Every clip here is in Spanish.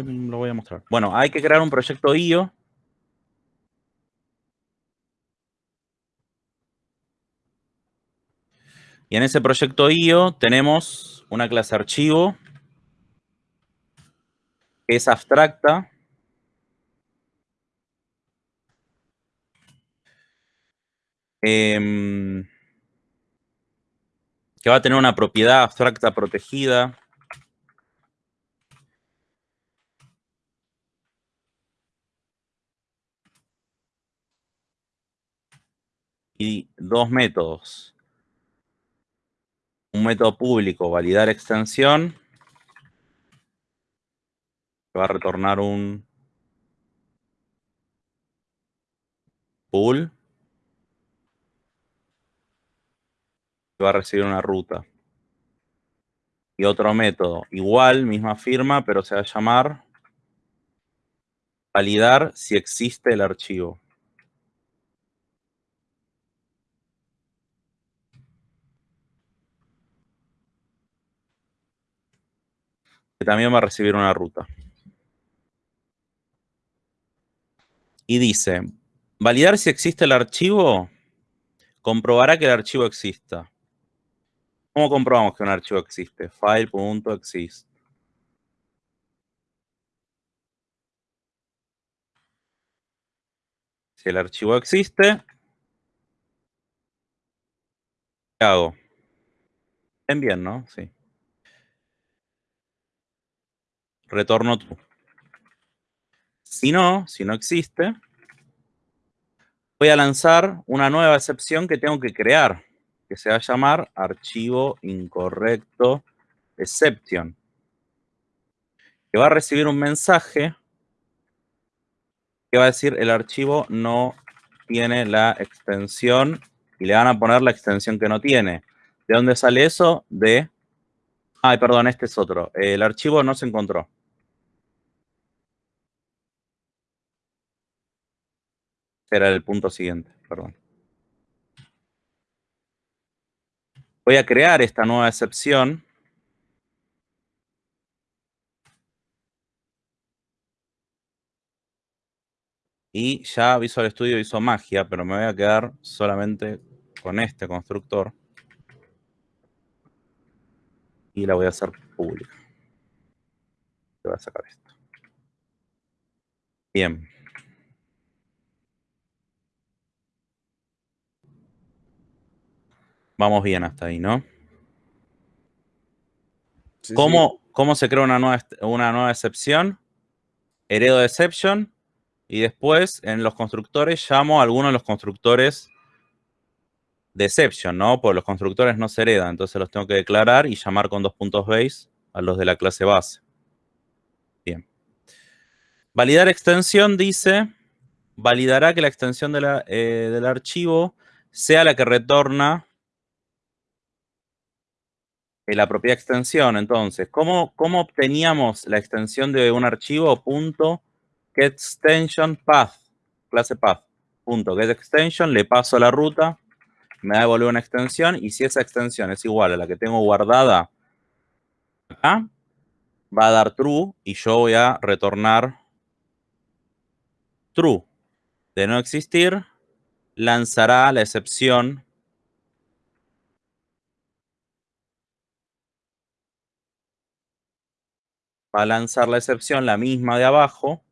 lo voy a mostrar. Bueno, hay que crear un proyecto IO. Y en ese proyecto IO tenemos una clase archivo que es abstracta. Em, que va a tener una propiedad abstracta protegida. Dos métodos. Un método público, validar extensión, va a retornar un pool. va a recibir una ruta. Y otro método, igual, misma firma, pero se va a llamar validar si existe el archivo. También va a recibir una ruta. Y dice, validar si existe el archivo, comprobará que el archivo exista. ¿Cómo comprobamos que un archivo existe? File.exist. Si el archivo existe, ¿qué hago? Bien, bien, ¿no? Sí. Retorno true. Si no, si no existe, voy a lanzar una nueva excepción que tengo que crear que se va a llamar archivo incorrecto exception, que va a recibir un mensaje que va a decir el archivo no tiene la extensión y le van a poner la extensión que no tiene. ¿De dónde sale eso? De... Ay, perdón, este es otro. El archivo no se encontró. Era el punto siguiente, perdón. Voy a crear esta nueva excepción. Y ya Visual Studio hizo magia, pero me voy a quedar solamente con este constructor. Y la voy a hacer pública. Voy a sacar esto. Bien. Vamos bien hasta ahí, ¿no? ¿Cómo, ¿Cómo, se crea una nueva, una nueva excepción? Heredo de exception. Y después, en los constructores, llamo a alguno de los constructores de exception, ¿no? Porque los constructores no se heredan. Entonces los tengo que declarar y llamar con dos puntos base a los de la clase base. Bien. Validar extensión dice, validará que la extensión eh, del archivo sea la que retorna la propia extensión. Entonces, ¿cómo, ¿cómo, obteníamos la extensión de un archivo? Punto getExtension path, clase path. Punto getExtension, le paso la ruta, me devuelve una extensión y si esa extensión es igual a la que tengo guardada acá, va a dar true y yo voy a retornar true. De no existir, lanzará la excepción va a lanzar la excepción, la misma de abajo,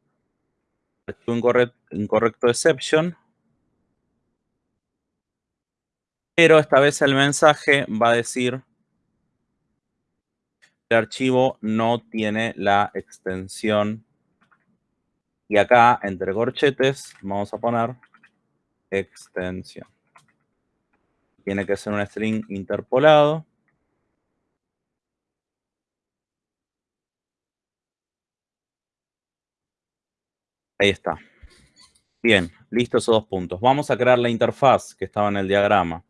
incorrecto, incorrecto exception, pero esta vez el mensaje va a decir el archivo no tiene la extensión. Y acá, entre corchetes, vamos a poner extensión. Tiene que ser un string interpolado. Ahí está. Bien, listos esos dos puntos. Vamos a crear la interfaz que estaba en el diagrama.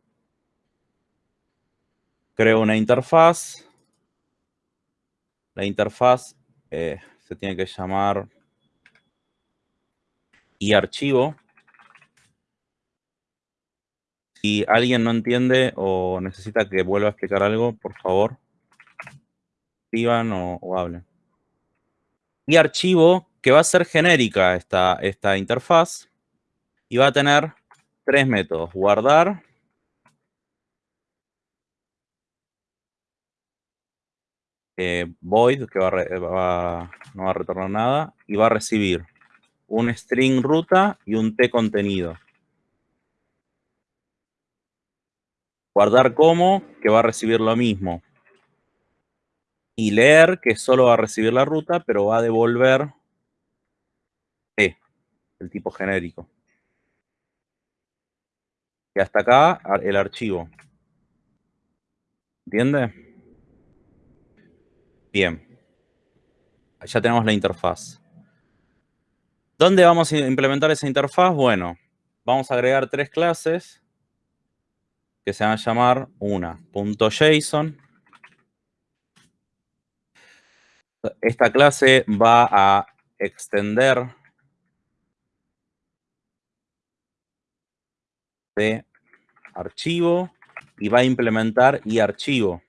Creo una interfaz. La interfaz eh, se tiene que llamar y archivo. Si alguien no entiende o necesita que vuelva a explicar algo, por favor, escriban o hablen. Y archivo que va a ser genérica esta, esta interfaz y va a tener tres métodos. Guardar, eh, void, que va, no va a retornar nada, y va a recibir un string ruta y un t contenido. Guardar como, que va a recibir lo mismo. Y leer, que solo va a recibir la ruta, pero va a devolver t, el tipo genérico. Y hasta acá el archivo. ¿Entiende? Bien. Ya tenemos la interfaz. ¿Dónde vamos a implementar esa interfaz? Bueno, vamos a agregar tres clases que se van a llamar una .json. Esta clase va a extender de archivo y va a implementar y archivo.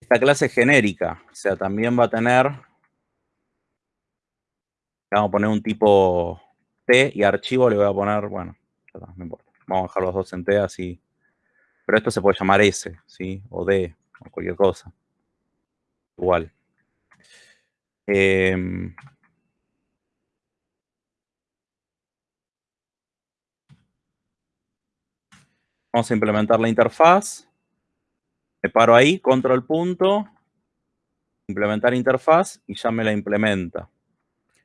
Esta clase genérica, o sea, también va a tener, vamos a poner un tipo T y archivo le voy a poner, bueno, no importa. Vamos a dejar los dos en T así. Pero esto se puede llamar S, ¿sí? O D, o cualquier cosa. Igual. Em, vamos a implementar la interfaz. Me paro ahí, control punto, implementar interfaz y ya me la implementa.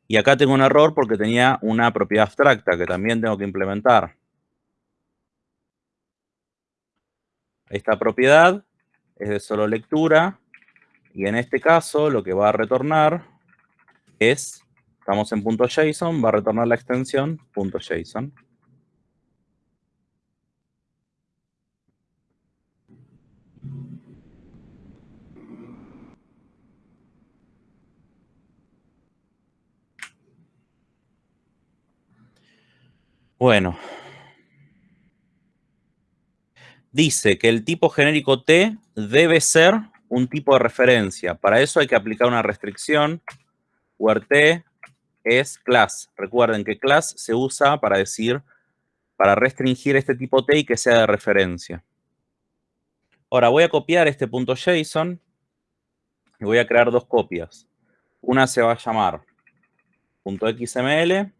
Y acá tengo un error porque tenía una propiedad abstracta que también tengo que implementar. Esta propiedad es de solo lectura y en este caso lo que va a retornar es, estamos en .json, va a retornar la extensión .json. Bueno, dice que el tipo genérico T debe ser un tipo de referencia. Para eso hay que aplicar una restricción, where T es class. Recuerden que class se usa para decir, para restringir este tipo T y que sea de referencia. Ahora voy a copiar este punto .json y voy a crear dos copias. Una se va a llamar .xml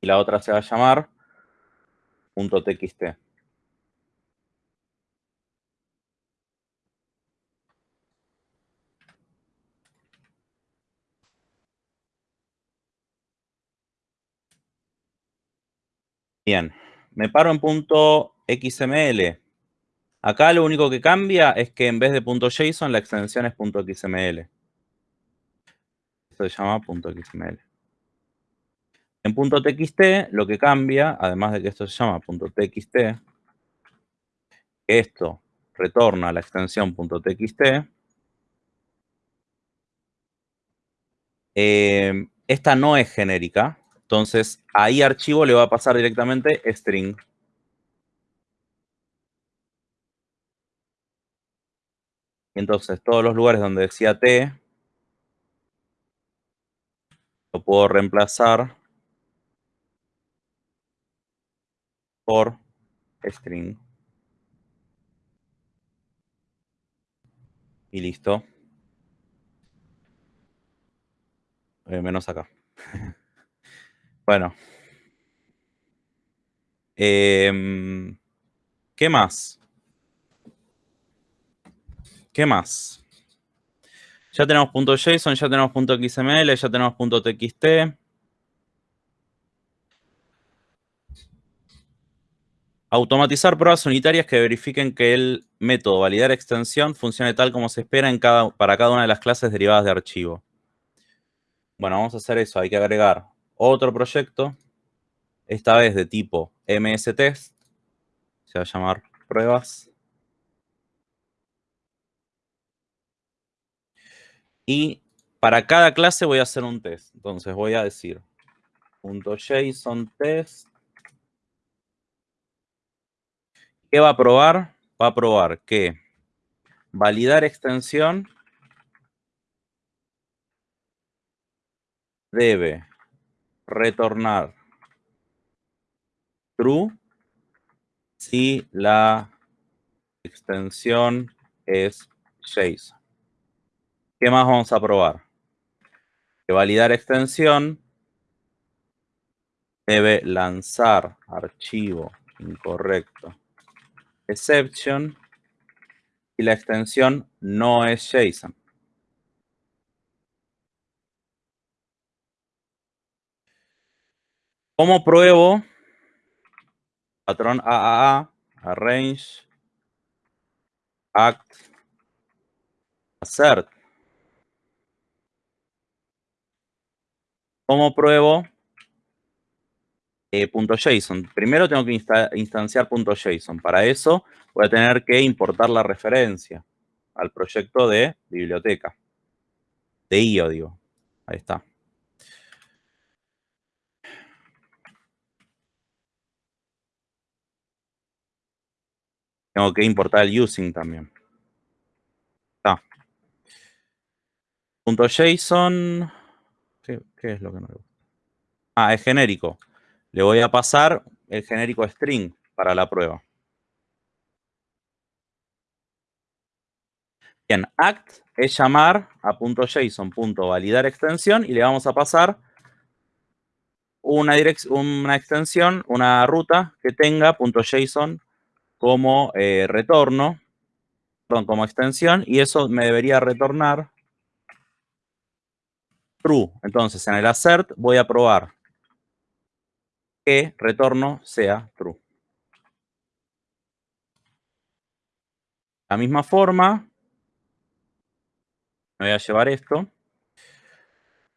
y la otra se va a llamar .txt. Bien, me paro en punto .xml. Acá lo único que cambia es que en vez de .json la extensión es .xml. Esto se llama .xml. En .txt lo que cambia, además de que esto se llama .txt, esto retorna la extensión .txt, eh, esta no es genérica, entonces, ahí archivo le va a pasar directamente string. entonces, todos los lugares donde decía t, lo puedo reemplazar por string. Y listo. Menos acá. Bueno. Em, ¿Qué más? ¿Qué más? Ya tenemos .json, ya tenemos .xml, ya tenemos .txt. Automatizar pruebas unitarias que verifiquen que el método validar extensión funcione tal como se espera en cada, para cada una de las clases derivadas de archivo. Bueno, vamos a hacer eso. Hay que agregar otro proyecto, esta vez de tipo mstest, se va a llamar pruebas. Y para cada clase voy a hacer un test. Entonces voy a decir .json test. ¿Qué va a probar? Va a probar que validar extensión debe retornar true si la extensión es JSON. ¿Qué más vamos a probar? Que validar extensión debe lanzar archivo incorrecto exception y la extensión no es JSON. ¿Cómo pruebo? Patrón AAA, arrange, act, assert. ¿Cómo pruebo? Eh, .json. Primero tengo que instanciar .json. Para eso voy a tener que importar la referencia al proyecto de biblioteca. De IO, digo. Ahí está. Tengo que importar el using también. Está. .json. ¿Qué, ¿Qué, es lo que no le gusta? Ah, es genérico. Le voy a pasar el genérico string para la prueba. Bien, act es llamar a .json, .validar extensión y le vamos a pasar una, una extensión, una ruta que tenga .json como eh, retorno, perdón, como extensión, y eso me debería retornar true. Entonces, en el assert voy a probar que retorno sea true. La misma forma, me voy a llevar esto.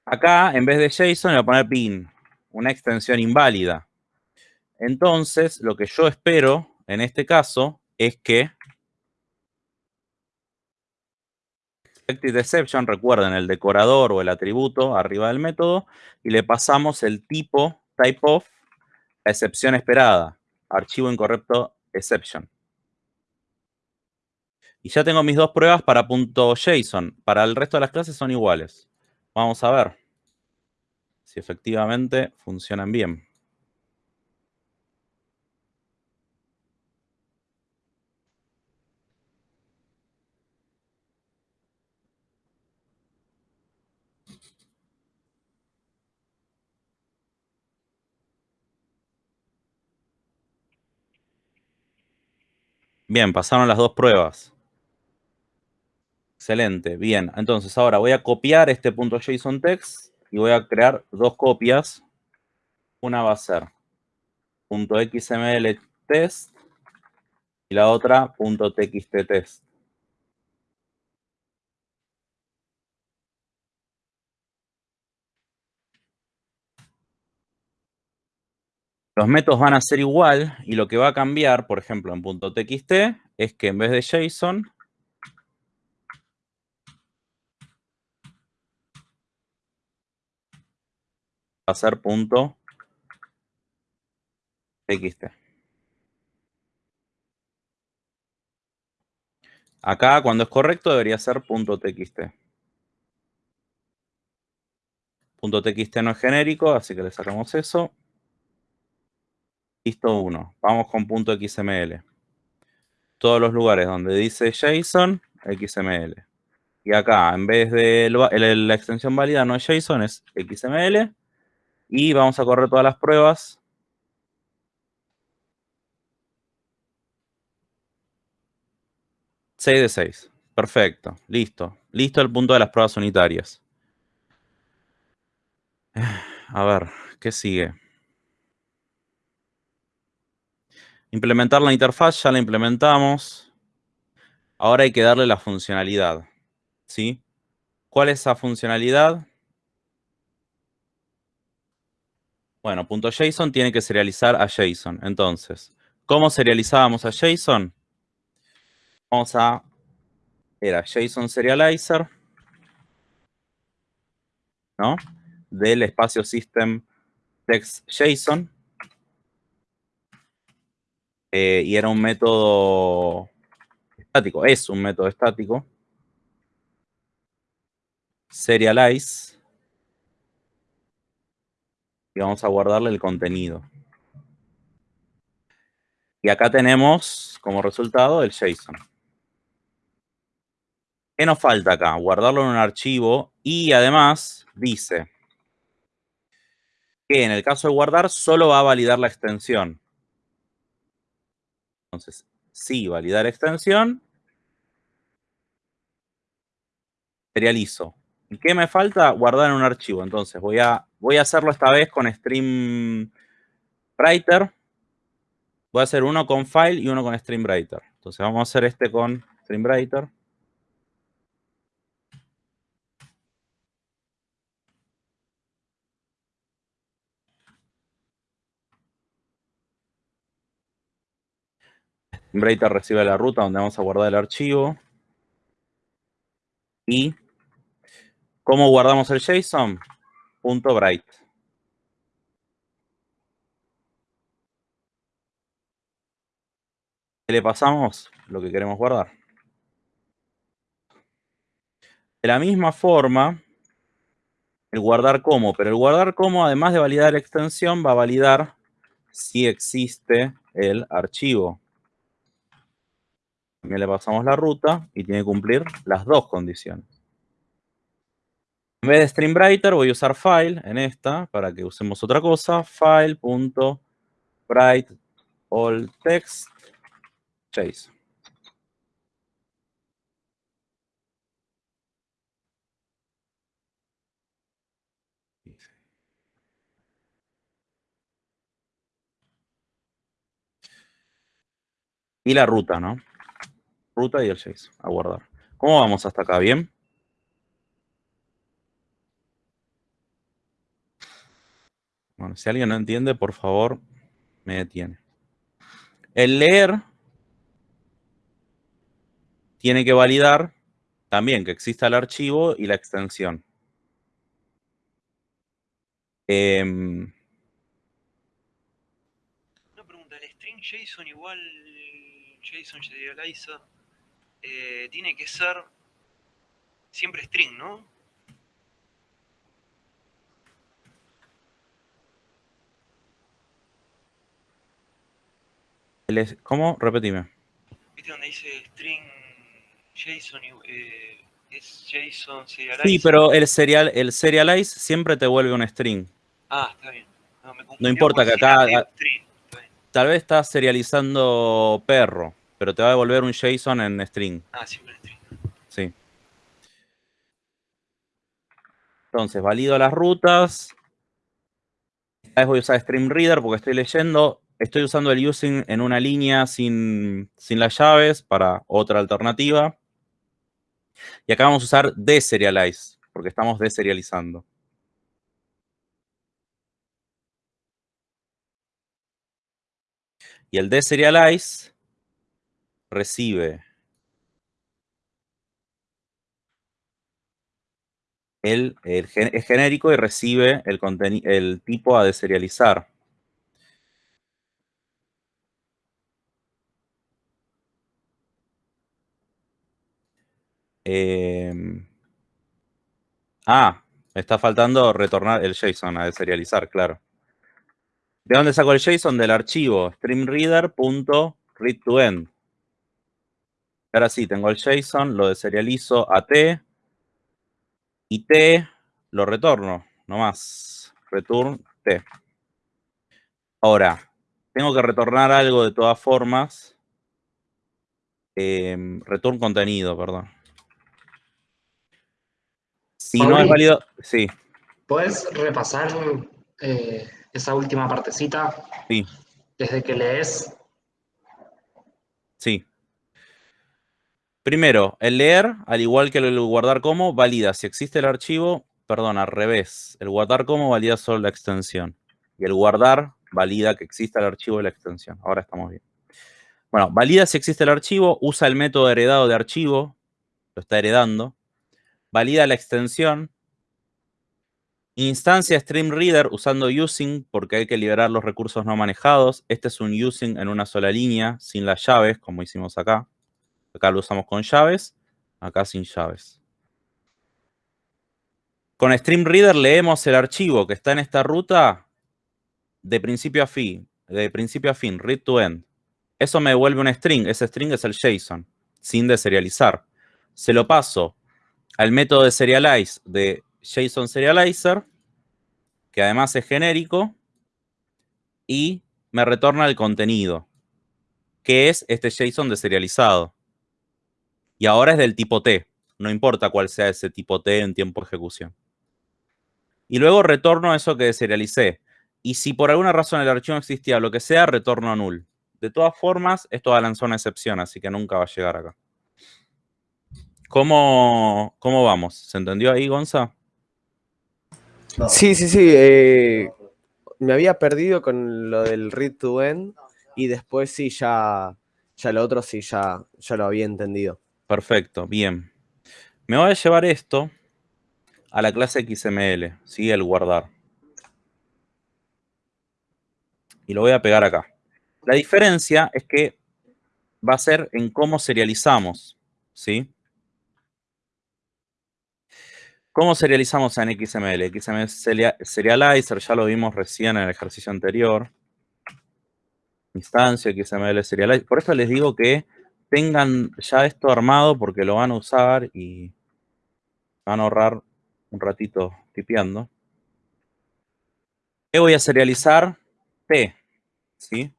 Acá, en vez de JSON, voy a poner bin, una extensión inválida. Entonces, lo que yo espero en este caso es que expected exception, recuerden el decorador o el atributo arriba del método, y le pasamos el tipo type of excepción esperada, archivo incorrecto exception. Y ya tengo mis dos pruebas para .json. Para el resto de las clases son iguales. Vamos a ver si efectivamente funcionan bien. Bien, pasaron las dos pruebas. Excelente, bien. Entonces ahora voy a copiar este punto .json text y voy a crear dos copias. Una va a ser .xml test y la otra .txt test. Los métodos van a ser igual y lo que va a cambiar, por ejemplo, en .txt, es que en vez de JSON, va a ser .txt. Acá, cuando es correcto, debería ser .txt. .txt no es genérico, así que le sacamos eso. Listo 1. Vamos con punto .xml. Todos los lugares donde dice JSON, XML. Y acá, en vez de la extensión válida no es JSON, es XML. Y vamos a correr todas las pruebas. Seis de 6. Perfecto. Listo. Listo el punto de las pruebas unitarias. A ver, ¿qué sigue? Implementar la interfaz, ya la implementamos. Ahora hay que darle la funcionalidad. ¿Sí? ¿Cuál es esa funcionalidad? Bueno, .json tiene que serializar a JSON. Entonces, ¿cómo serializábamos a JSON? Vamos a... Era JSON Serializer. ¿No? Del espacio System Text JSON. Eh, y era un método estático, es un método estático. Serialize. y vamos a guardarle el contenido. Y acá tenemos como resultado el JSON. ¿Qué nos falta acá? Guardarlo en un archivo y además dice que en el caso de guardar solo va a validar la extensión. Entonces, sí, validar extensión. Serializo. ¿Y qué me falta? Guardar en un archivo. Entonces, voy a, voy a hacerlo esta vez con Stream Writer. Voy a hacer uno con File y uno con Stream Writer. Entonces, vamos a hacer este con Stream Writer recibe la ruta donde vamos a guardar el archivo. Y ¿cómo guardamos el JSON? Punto bright. Le pasamos lo que queremos guardar. De la misma forma, el guardar como, pero el guardar como, además de validar la extensión, va a validar si existe el archivo. También le pasamos la ruta y tiene que cumplir las dos condiciones. En vez de StreamWriter voy a usar file en esta para que usemos otra cosa. File.write all text chase. Y la ruta, ¿no? Ruta y el JSON a guardar. ¿Cómo vamos hasta acá? ¿Bien? Bueno, si alguien no entiende, por favor, me detiene. El leer tiene que validar también que exista el archivo y la extensión. Una pregunta, ¿el string JSON igual JSON serializa eh, tiene que ser siempre string, ¿no? ¿Cómo? Repetime. ¿Viste donde dice string JSON eh, es JSON serialize? Sí, pero el, serial, el serialize siempre te vuelve un string. Ah, está bien. No, importa que acá... Tal vez estás serializando perro pero te va a devolver un JSON en string. Ah, sí, en string. Sí. Entonces, valido las rutas. Esta vez voy a usar StreamReader porque estoy leyendo. Estoy usando el using en una línea sin, sin las llaves para otra alternativa. Y acá vamos a usar deserialize, porque estamos deserializando. Y el deserialize recibe el, es genérico y recibe el, el tipo a deserializar. Em, ah, está faltando retornar el JSON a deserializar, claro. ¿De dónde saco el JSON? Del archivo streamreader.readToEnd. Ahora sí, tengo el JSON, lo deserializo a T y T lo retorno, nomás. Return T. Ahora, tengo que retornar algo de todas formas. Em, return contenido, perdón. Si no es válido, sí. ¿Puedes repasar eh, esa última partecita? Sí. Desde que lees. Sí. Primero, el leer, al igual que el guardar como, valida si existe el archivo, perdón, al revés. El guardar como valida solo la extensión. Y el guardar valida que exista el archivo y la extensión. Ahora estamos bien. Bueno, valida si existe el archivo, usa el método heredado de archivo, lo está heredando. Valida la extensión. Instancia StreamReader usando using porque hay que liberar los recursos no manejados. Este es un using en una sola línea, sin las llaves, como hicimos acá. Acá lo usamos con llaves, acá sin llaves. Con StreamReader leemos el archivo que está en esta ruta de principio a fin, de principio a fin, read to end. Eso me devuelve un string. Ese string es el JSON, sin deserializar. Se lo paso al método de serialize de JSON Serializer, que además es genérico, y me retorna el contenido, que es este JSON deserializado. Y ahora es del tipo T, no importa cuál sea ese tipo T en tiempo de ejecución. Y luego retorno eso que deserialicé. Y si por alguna razón el archivo no existía, lo que sea, retorno a null. De todas formas, esto va a lanzar una excepción, así que nunca va a llegar acá. ¿Cómo, cómo vamos? ¿Se entendió ahí, Gonza? Sí, sí, sí. eh, me había perdido con lo del read to end y después sí, ya, ya lo otro sí, ya, ya lo había entendido. Perfecto, bien. Me voy a llevar esto a la clase XML, ¿sí? El guardar. Y lo voy a pegar acá. La diferencia es que va a ser en cómo serializamos, ¿sí? ¿Cómo serializamos en XML? XML seria- Serializer, ya lo vimos recién en el ejercicio anterior. Instancia, XML Serializer. Por eso les digo que tengan ya esto armado porque lo van a usar y van a ahorrar un ratito tipeando. ¿Qué voy a serializar? P, ¿sí?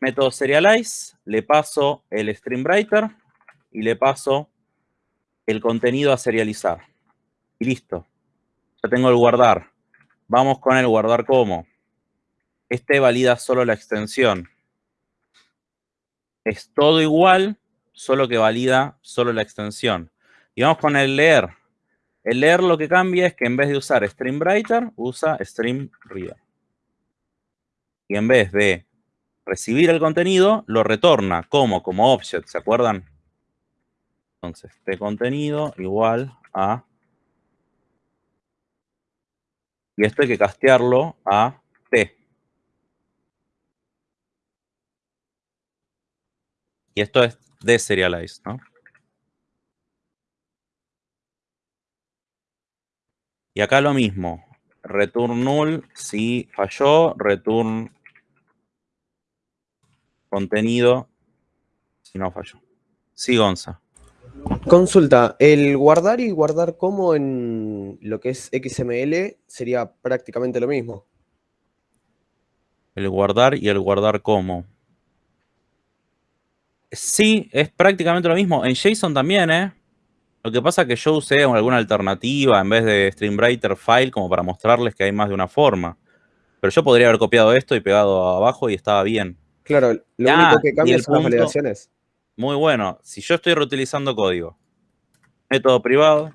Método serialize, le paso el stream writer y le paso el contenido a serializar. Y listo. Ya tengo el guardar. Vamos con el guardar como. Este valida solo la extensión. Es todo igual, solo que valida solo la extensión. Y vamos con el leer. El leer lo que cambia es que en vez de usar stream writer, usa stream reader. Y en vez de recibir el contenido, lo retorna como, como object, ¿se acuerdan? Entonces, de contenido igual a... Y esto hay que castearlo a T. Y esto es deserialize, ¿no? Y acá lo mismo. Return null si falló, return contenido si no falló. Sí, Gonza. Consulta, el guardar y guardar como en lo que es XML sería prácticamente lo mismo. El guardar y el guardar como. Sí, es prácticamente lo mismo. En JSON también, ¿eh? Lo que pasa es que yo usé alguna alternativa en vez de StreamWriter file como para mostrarles que hay más de una forma. Pero yo podría haber copiado esto y pegado abajo y estaba bien. Claro, lo Ah, único que cambia son las validaciones. Muy bueno. Si yo estoy reutilizando código, método privado,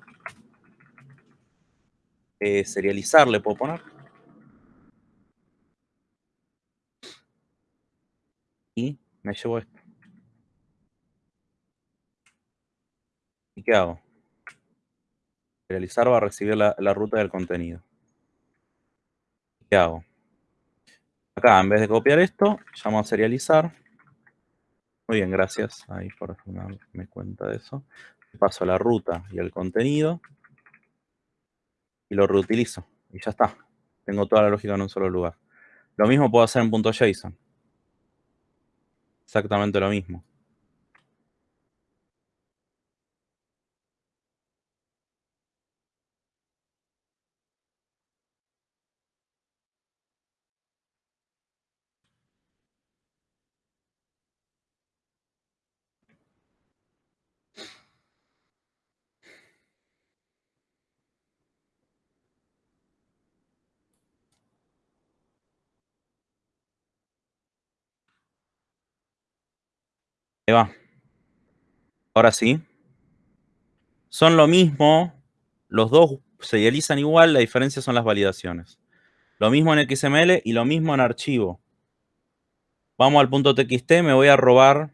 eh, serializar le puedo poner. Y me llevo esto. ¿Y qué hago? Serializar va a recibir la, ruta del contenido. ¿Qué hago? Acá, en vez de copiar esto, llamo a serializar. Muy bien, gracias ahí por darme cuenta de eso. Paso la ruta y el contenido y lo reutilizo. Y ya está. Tengo toda la lógica en un solo lugar. Lo mismo puedo hacer en .json. Exactamente lo mismo. Va. Ahora sí. Son lo mismo. Los dos se idealizan igual. La diferencia son las validaciones. Lo mismo en XML y lo mismo en archivo. Vamos al punto .txt. Me voy a robar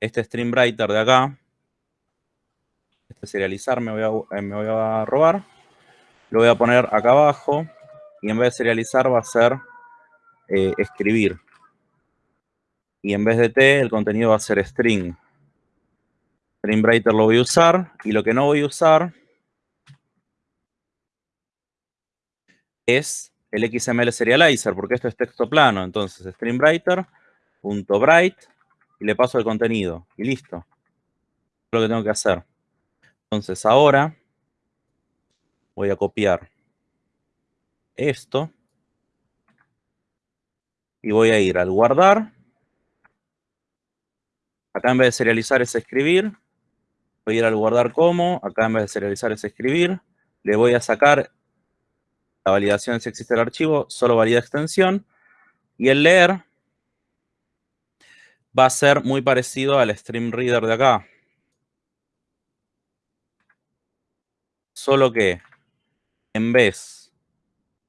este stream writer de acá. Este serializar me voy a, eh, me voy a robar. Lo voy a poner acá abajo. Y en vez de serializar va a ser eh, escribir. Y en vez de T, el contenido va a ser string. String writer lo voy a usar. Y lo que no voy a usar es el XML serializer, porque esto es texto plano. Entonces, streamWriter.bright y le paso el contenido. Y listo. Es lo que tengo que hacer. Entonces, ahora voy a copiar esto y voy a ir al guardar. Acá en vez de serializar es escribir. Voy a ir al guardar como. Acá en vez de serializar es escribir. Le voy a sacar la validación si existe el archivo. Solo valida extensión. Y el leer va a ser muy parecido al stream reader de acá. Solo que en vez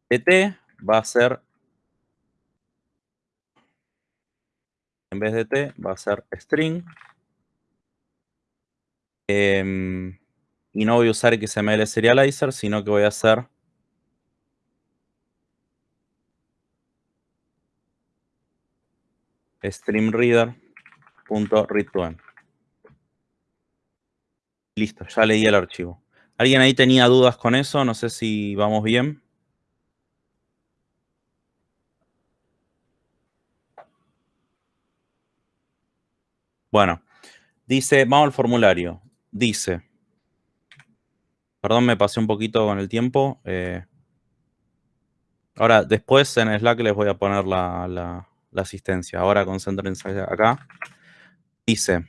de t va a ser en vez de t va a ser string. Em, y no voy a usar XML serializer, sino que voy a hacer streamreader.readToEnd. Listo, ya leí el archivo. ¿Alguien ahí tenía dudas con eso? No sé si vamos bien. Bueno, dice, vamos al formulario. Dice, perdón, me pasé un poquito con el tiempo. Eh, ahora, después en Slack les voy a poner la, la asistencia. Ahora concéntrense acá. Dice,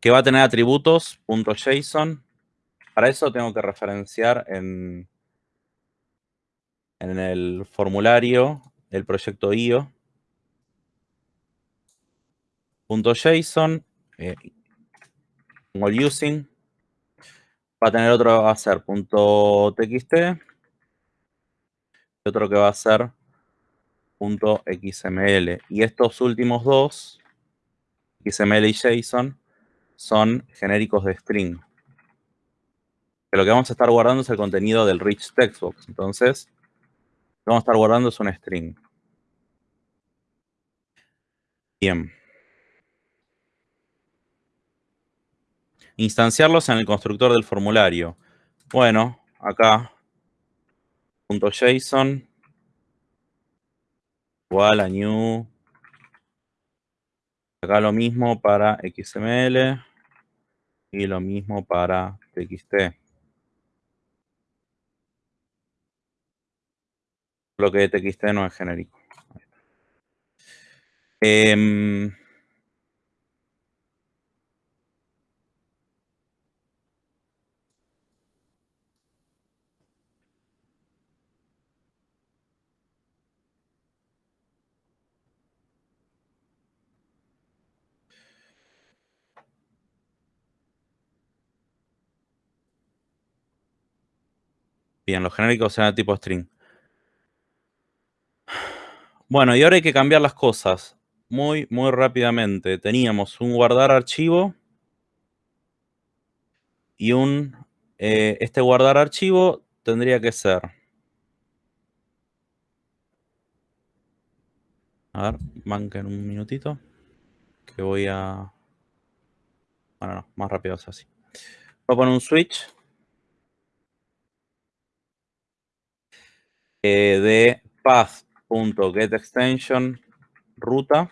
que va a tener atributos .json. Para eso tengo que referenciar en, en el formulario el proyecto IO. .json, eh, using, va a tener otro que va a ser .txt y otro que va a ser .xml. Y estos últimos dos, XML y JSON, son genéricos de string. lo que vamos a estar guardando es el contenido del rich textbox. Entonces, vamos a estar guardando es un string. Bien. Instanciarlos en el constructor del formulario. Bueno, acá, .json igual a new. Acá lo mismo para XML y lo mismo para TXT. Lo que TXT no es genérico. Em, Bien, los genéricos sean tipo string. Bueno, y ahora hay que cambiar las cosas muy, muy rápidamente. Teníamos un guardar archivo y un... Eh, este guardar archivo tendría que ser... A ver, en un minutito. Que voy a... Bueno, no, más rápido es así. Voy a poner un switch. Eh, de path.getExtension ruta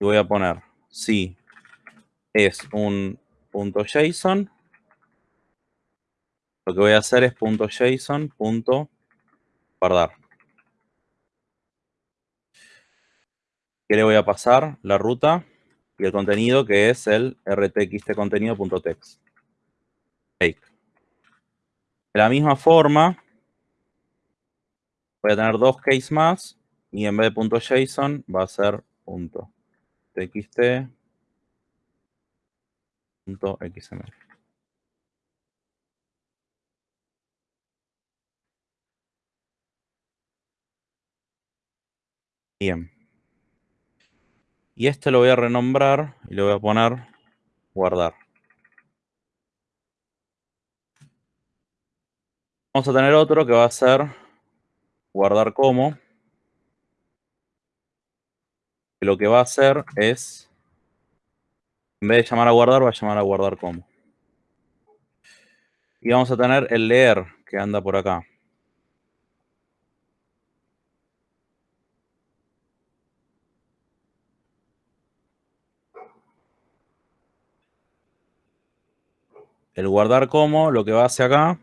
y voy a poner si es un punto .json, lo que voy a hacer es punto .json punto guardar. ¿Qué le voy a pasar? La ruta y el contenido que es el rtxtcontenido.text. De la misma forma, voy a tener dos case más y en vez de .json va a ser .txt .xml. Bien. Y este lo voy a renombrar y le voy a poner guardar. Vamos a tener otro que va a ser guardar como. lo que va a hacer es, en vez de llamar a guardar, va a llamar a guardar como. Y vamos a tener el leer que anda por acá. El guardar como, lo que va hacia acá,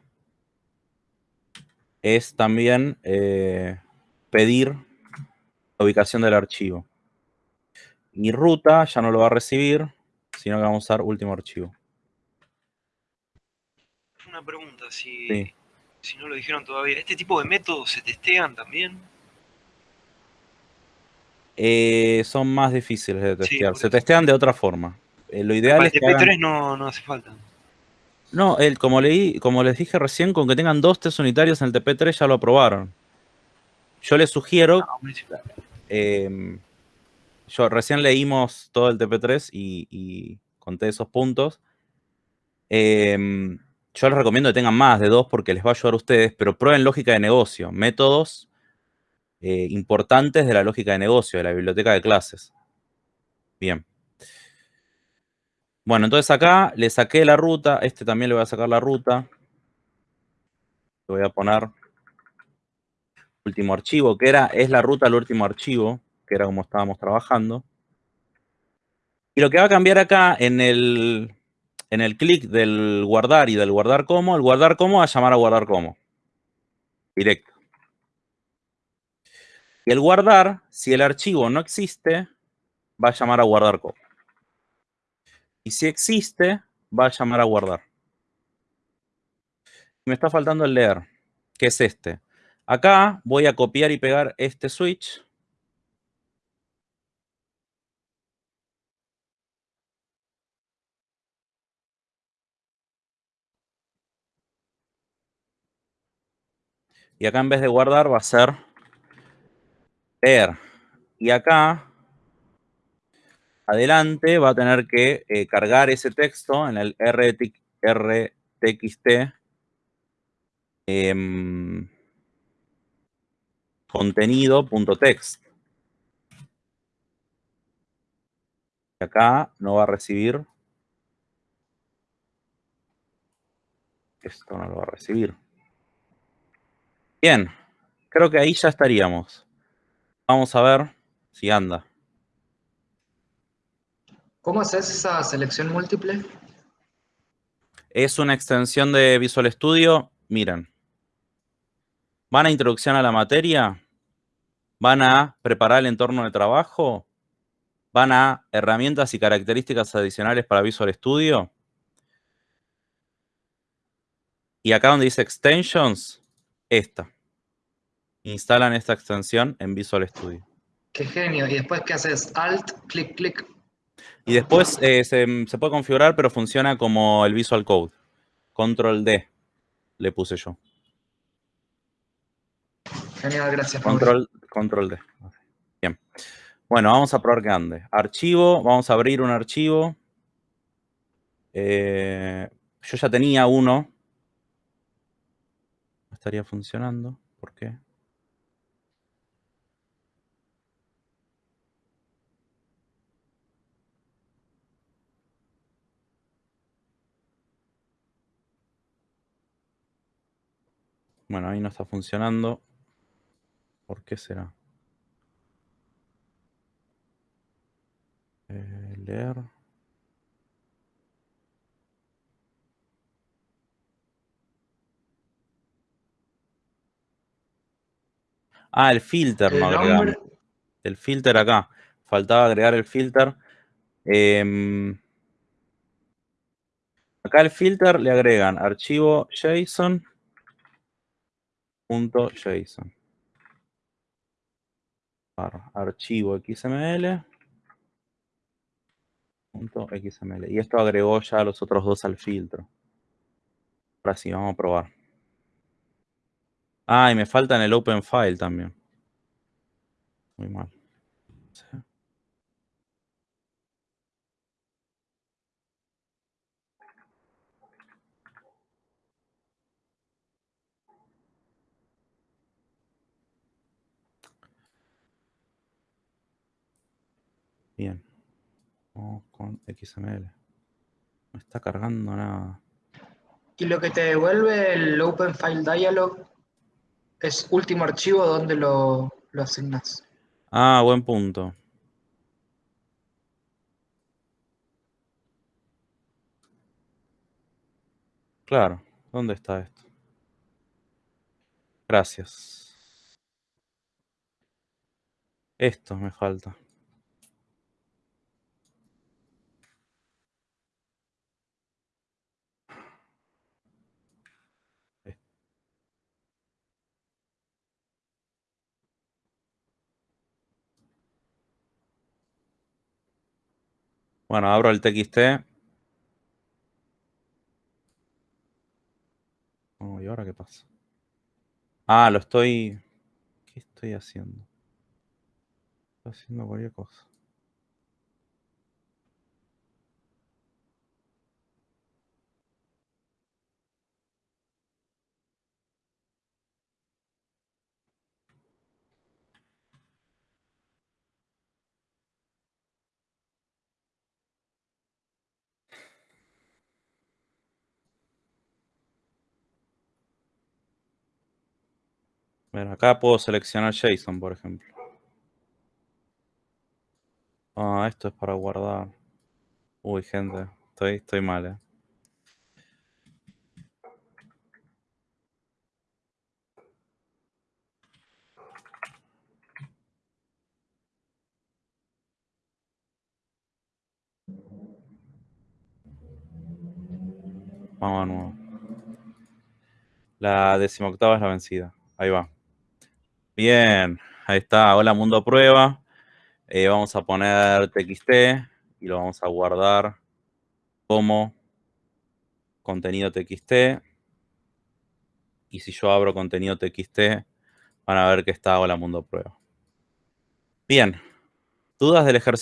es también eh, pedir la ubicación del archivo. Y ruta ya no lo va a recibir, sino que vamos a usar último archivo. Una pregunta, si, Sí. si no lo dijeron todavía. ¿Este tipo de métodos se testean también? Eh, son más difíciles de testear. Se testean de otra forma. Eh, lo ideal Para es que hagan- TP3 no, no hace falta. No, el, como, leí, como les dije recién, con que tengan dos test unitarios en el TP3 ya lo aprobaron. Yo les sugiero, Ah, eh, yo recién leímos todo el TP3 y, y conté esos puntos. Eh, yo les recomiendo que tengan más de dos porque les va a ayudar a ustedes, pero prueben lógica de negocio, métodos eh, importantes de la lógica de negocio, de la biblioteca de clases. Bien. Bueno, entonces acá le saqué la ruta, este también le voy a sacar la ruta. Le voy a poner último archivo, que era, es la ruta al último archivo, que era como estábamos trabajando. Y lo que va a cambiar acá en el, en el clic del guardar y del guardar como, el guardar como va a llamar a guardar como. Directo. Y el guardar, si el archivo no existe, va a llamar a guardar como. Y si existe, va a llamar a guardar. Me está faltando el leer, que es este. Acá voy a copiar y pegar este switch. Y acá en vez de guardar va a ser leer. Y acá, adelante, va a tener que eh, cargar ese texto en el RT RTXT em, contenido.text. Acá no va a recibir. Esto no lo va a recibir. Bien, creo que ahí ya estaríamos. Vamos a ver si anda. ¿Cómo haces esa selección múltiple? Es una extensión de Visual Studio. Miren. Van a introducción a la materia. Van a preparar el entorno de trabajo. Van a herramientas y características adicionales para Visual Studio. Y acá donde dice Extensions, esta. Instalan esta extensión en Visual Studio. Qué genio. ¿Y después qué haces? Alt, clic, clic. Y después eh, se, se puede configurar, pero funciona como el Visual Code. Control D le puse yo. Genial, gracias. Control, control D. Bien. Bueno, vamos a probar que ande. Archivo, vamos a abrir un archivo. Eh, yo ya tenía uno. No estaría funcionando. ¿Por qué? Bueno, ahí no está funcionando. ¿Por qué será? Eh, leer. Ah, el filter El no agregamos. El filter acá. Faltaba agregar el filter. Em, acá el filter le agregan archivo JSON. Punto JSON. archivo XML. Punto XML. Y esto agregó ya los otros dos al filtro. Ahora sí, vamos a probar. Ah, y me falta en el open file también. Muy mal. Sí. Bien. Vamos con XML. No está cargando nada. Y lo que te devuelve el Open File Dialog es último archivo donde lo, lo asignas. Ah, buen punto. Claro, ¿dónde está esto? Gracias. Esto me falta. Bueno, abro el TXT. Oh, ¿y ahora qué pasa? Ah, lo estoy... ¿Qué estoy haciendo? Estoy haciendo cualquier cosa. Acá puedo seleccionar JSON, por ejemplo. Ah, esto es para guardar. Uy, gente, estoy, estoy mal, eh. Vamos a nuevo. La decimoctava es la vencida. Ahí va. Bien, ahí está. Hola mundo prueba. Eh, vamos a poner txt y lo vamos a guardar como contenido txt. Y si yo abro contenido txt, van a ver que está hola mundo prueba. Bien. ¿Dudas del ejercicio?